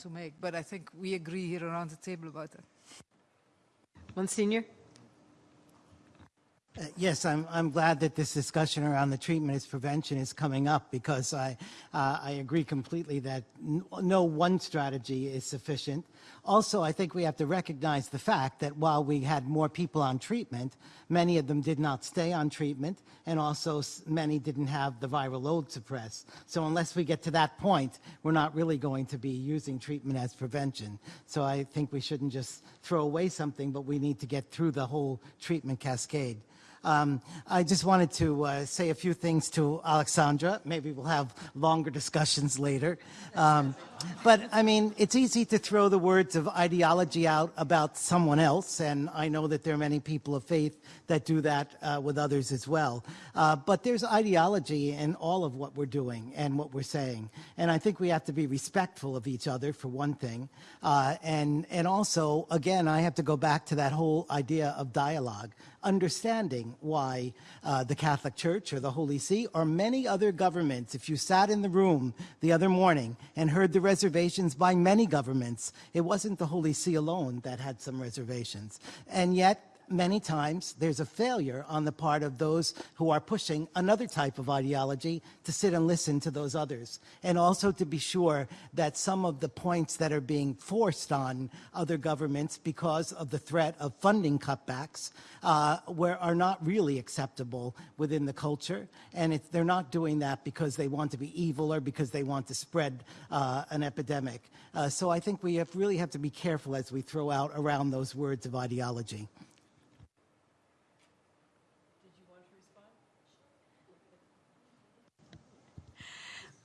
to make, but I think we agree here around the table about that. Monsignor? Uh, yes, I'm, I'm glad that this discussion around the treatment as prevention is coming up because I, uh, I agree completely that no one strategy is sufficient. Also, I think we have to recognize the fact that while we had more people on treatment, many of them did not stay on treatment, and also many didn't have the viral load suppressed. So unless we get to that point, we're not really going to be using treatment as prevention. So I think we shouldn't just throw away something, but we need to get through the whole treatment cascade. Um, I just wanted to uh, say a few things to Alexandra. Maybe we'll have longer discussions later. Um, but I mean, it's easy to throw the words of ideology out about someone else, and I know that there are many people of faith that do that uh, with others as well. Uh, but there's ideology in all of what we're doing and what we're saying, and I think we have to be respectful of each other for one thing, uh, and and also again, I have to go back to that whole idea of dialogue understanding why uh, the Catholic Church or the Holy See or many other governments, if you sat in the room the other morning and heard the reservations by many governments, it wasn't the Holy See alone that had some reservations. And yet, many times there's a failure on the part of those who are pushing another type of ideology to sit and listen to those others. And also to be sure that some of the points that are being forced on other governments because of the threat of funding cutbacks uh, where are not really acceptable within the culture. And they're not doing that because they want to be evil or because they want to spread uh, an epidemic. Uh, so I think we have really have to be careful as we throw out around those words of ideology.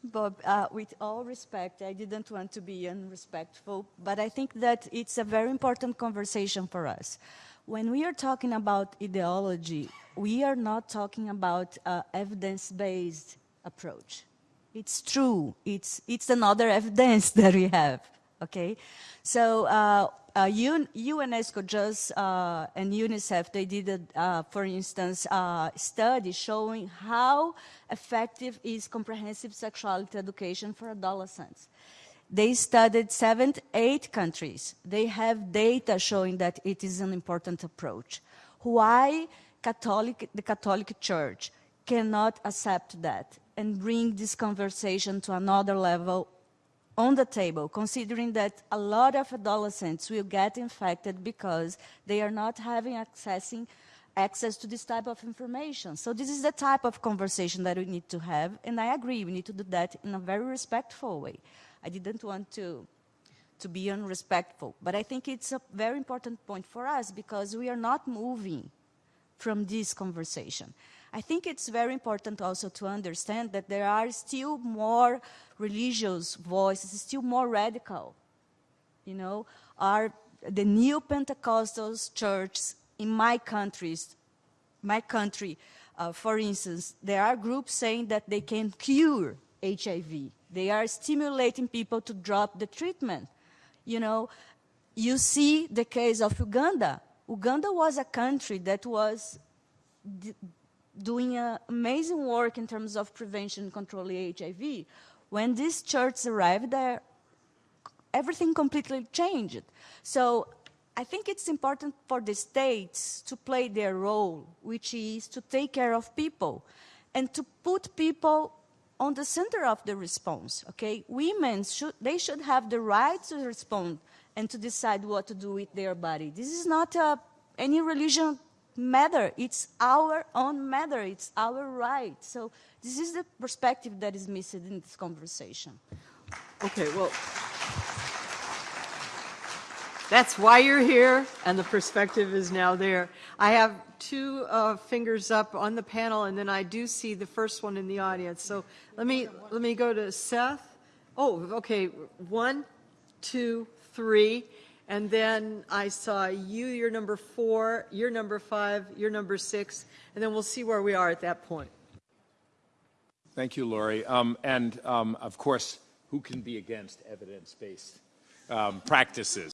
Bob, uh, with all respect, I didn't want to be unrespectful, but I think that it's a very important conversation for us. When we are talking about ideology, we are not talking about uh, evidence-based approach. It's true. It's, it's another evidence that we have, okay? So uh, uh, UNESCO just uh, and UNICEF, they did, a, uh, for instance, a study showing how effective is comprehensive sexuality education for adolescents. They studied seven, eight countries. They have data showing that it is an important approach. Why Catholic, the Catholic Church cannot accept that and bring this conversation to another level on the table, considering that a lot of adolescents will get infected because they are not having accessing access to this type of information. So this is the type of conversation that we need to have, and I agree, we need to do that in a very respectful way. I didn't want to, to be unrespectful, but I think it's a very important point for us because we are not moving from this conversation. I think it's very important also to understand that there are still more religious voices, still more radical. You know, are the new Pentecostals churches in my countries, my country, uh, for instance, there are groups saying that they can cure HIV. They are stimulating people to drop the treatment. You know, you see the case of Uganda. Uganda was a country that was doing amazing work in terms of prevention and controlling HIV. When these churches arrived there, everything completely changed. So I think it's important for the states to play their role, which is to take care of people and to put people on the center of the response, okay? Women, should, they should have the right to respond and to decide what to do with their body. This is not a, any religion matter. It's our own matter. It's our right. So this is the perspective that is missing in this conversation. Okay, well, that's why you're here, and the perspective is now there. I have two uh, fingers up on the panel, and then I do see the first one in the audience. So let me let me go to Seth. Oh, okay, one, two, three. And then I saw you, you're number four, you're number five, you're number six, and then we'll see where we are at that point. Thank you, Lori. Um, and um, of course, who can be against evidence-based um, practices?